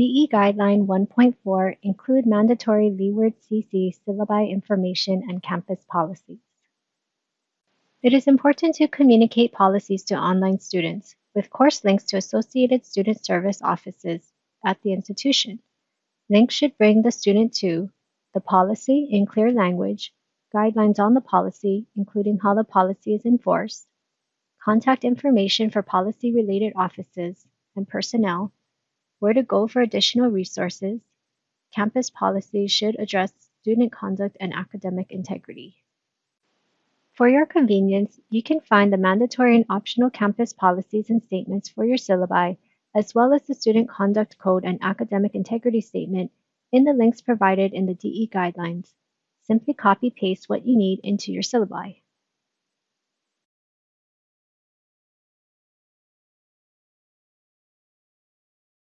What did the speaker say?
DE Guideline 1.4 include mandatory Leeward CC syllabi information and campus policies. It is important to communicate policies to online students with course links to associated student service offices at the institution. Links should bring the student to the policy in clear language, guidelines on the policy, including how the policy is enforced, contact information for policy related offices and personnel, where to go for additional resources, campus policies should address student conduct and academic integrity. For your convenience, you can find the mandatory and optional campus policies and statements for your syllabi, as well as the Student Conduct Code and Academic Integrity Statement in the links provided in the DE guidelines. Simply copy paste what you need into your syllabi.